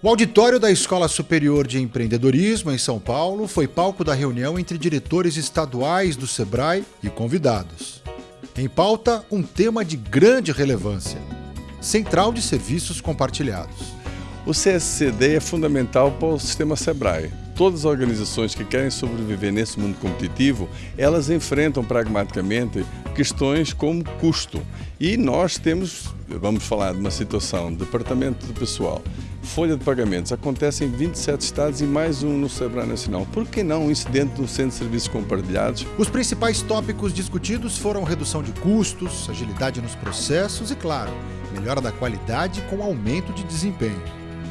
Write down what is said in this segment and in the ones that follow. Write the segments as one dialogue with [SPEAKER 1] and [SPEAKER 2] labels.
[SPEAKER 1] O auditório da Escola Superior de Empreendedorismo, em São Paulo, foi palco da reunião entre diretores estaduais do SEBRAE e convidados. Em pauta, um tema de grande relevância: Central de Serviços Compartilhados.
[SPEAKER 2] O CSCD é fundamental para o sistema SEBRAE. Todas as organizações que querem sobreviver nesse mundo competitivo, elas enfrentam pragmaticamente questões como custo. E nós temos, vamos falar de uma situação, departamento de pessoal, folha de pagamentos, acontece em 27 estados e mais um no Sebrae Nacional. Por que não um incidente no Centro de Serviços Compartilhados?
[SPEAKER 1] Os principais tópicos discutidos foram redução de custos, agilidade nos processos e, claro, melhora da qualidade com aumento de desempenho.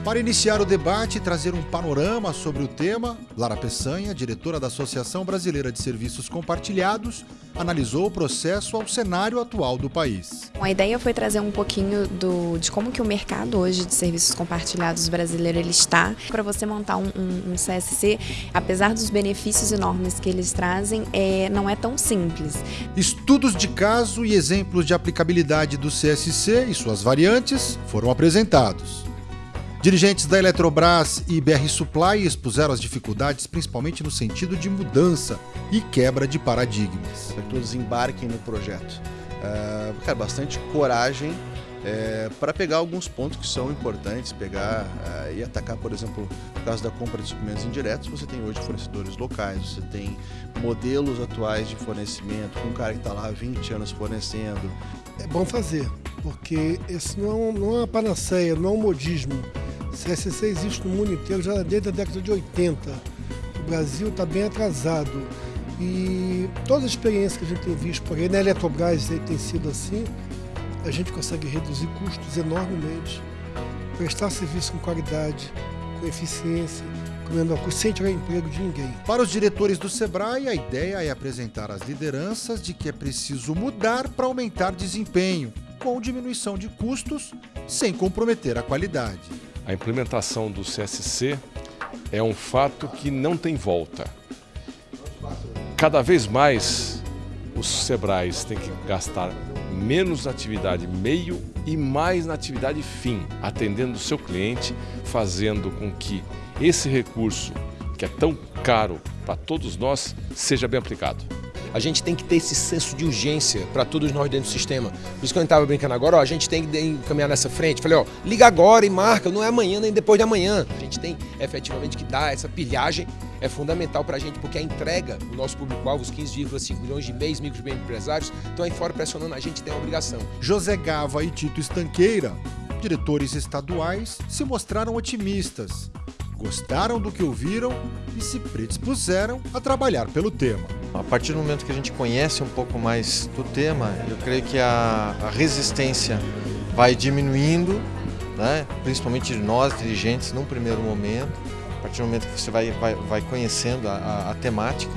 [SPEAKER 1] Para iniciar o debate e trazer um panorama sobre o tema, Lara Peçanha, diretora da Associação Brasileira de Serviços Compartilhados, analisou o processo ao cenário atual do país.
[SPEAKER 3] A ideia foi trazer um pouquinho do, de como que o mercado hoje de serviços compartilhados brasileiro ele está. Para você montar um, um, um, CSC, apesar dos benefícios enormes que eles trazem, é, não é tão simples.
[SPEAKER 1] Estudos de caso e exemplos de aplicabilidade do CSC e suas variantes foram apresentados. Dirigentes da Eletrobras e BR Supply expuseram as dificuldades, principalmente no sentido de mudança e quebra de paradigmas.
[SPEAKER 4] Que todos embarquem no projeto. Uh, cara, bastante coragem é, para pegar alguns pontos que são importantes, pegar uh, e atacar, por exemplo, no caso da compra de suprimentos indiretos, você tem hoje fornecedores locais, você tem modelos atuais de fornecimento, com um cara que está lá há 20 anos fornecendo.
[SPEAKER 5] É bom fazer, porque esse não é, não é uma panaceia, não é um modismo. CSC existe no mundo inteiro já desde a década de 80. O Brasil está bem atrasado. E toda a experiência que a gente tem visto por aí, na Eletrobras tem sido assim, a gente consegue reduzir custos enormemente, prestar serviço com qualidade, com eficiência, com menor custo, sem tirar emprego de ninguém.
[SPEAKER 1] Para os diretores do Sebrae, a ideia é apresentar às lideranças de que é preciso mudar para aumentar desempenho, com diminuição de custos, sem comprometer a qualidade.
[SPEAKER 6] A implementação do CSC é um fato que não tem volta. Cada vez mais os Sebrais têm que gastar menos na atividade meio e mais na atividade fim, atendendo o seu cliente, fazendo com que esse recurso, que é tão caro para todos nós, seja bem aplicado.
[SPEAKER 7] A gente tem que ter esse senso de urgência para todos nós dentro do sistema. Por isso que eu estava brincando agora, ó, a gente tem que caminhar nessa frente. Falei, ó, liga agora e marca, não é amanhã nem depois de amanhã. A gente tem efetivamente que dar essa pilhagem, é fundamental para a gente, porque a entrega do nosso público-alvo, os 15,5 milhões de meios, micros bem empresários, estão aí fora pressionando a gente, tem a obrigação.
[SPEAKER 1] José Gava e Tito Estanqueira, diretores estaduais, se mostraram otimistas gostaram do que ouviram e se predispuseram a trabalhar pelo tema.
[SPEAKER 8] A partir do momento que a gente conhece um pouco mais do tema, eu creio que a, a resistência vai diminuindo, né? principalmente nós, dirigentes, num primeiro momento, a partir do momento que você vai, vai, vai conhecendo a, a, a temática.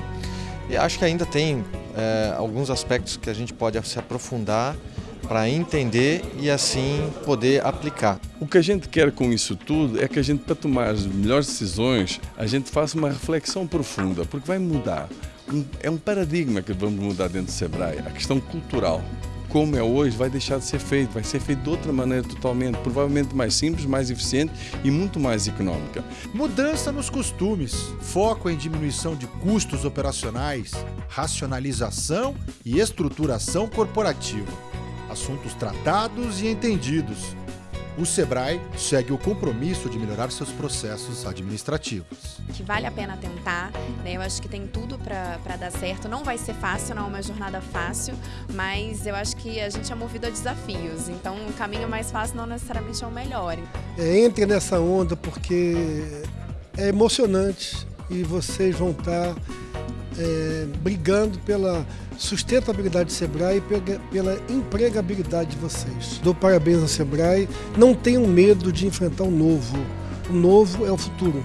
[SPEAKER 8] E acho que ainda tem é, alguns aspectos que a gente pode se aprofundar para entender e assim poder aplicar.
[SPEAKER 2] O que a gente quer com isso tudo é que a gente, para tomar as melhores decisões, a gente faça uma reflexão profunda, porque vai mudar. É um paradigma que vamos mudar dentro do Sebrae, a questão cultural como é hoje, vai deixar de ser feito, vai ser feito de outra maneira totalmente, provavelmente mais simples, mais eficiente e muito mais econômica.
[SPEAKER 1] Mudança nos costumes, foco em diminuição de custos operacionais, racionalização e estruturação corporativa assuntos tratados e entendidos. O Sebrae segue o compromisso de melhorar seus processos administrativos.
[SPEAKER 3] Que vale a pena tentar, né? eu acho que tem tudo para dar certo. Não vai ser fácil, não é uma jornada fácil, mas eu acho que a gente é movido a desafios, então o caminho mais fácil não necessariamente é o melhor.
[SPEAKER 5] É, entre nessa onda porque é emocionante e vocês vão estar é, brigando pela sustentabilidade do Sebrae e pela empregabilidade de vocês. Dou parabéns ao Sebrae. Não tenham medo de enfrentar o novo. O novo é o futuro.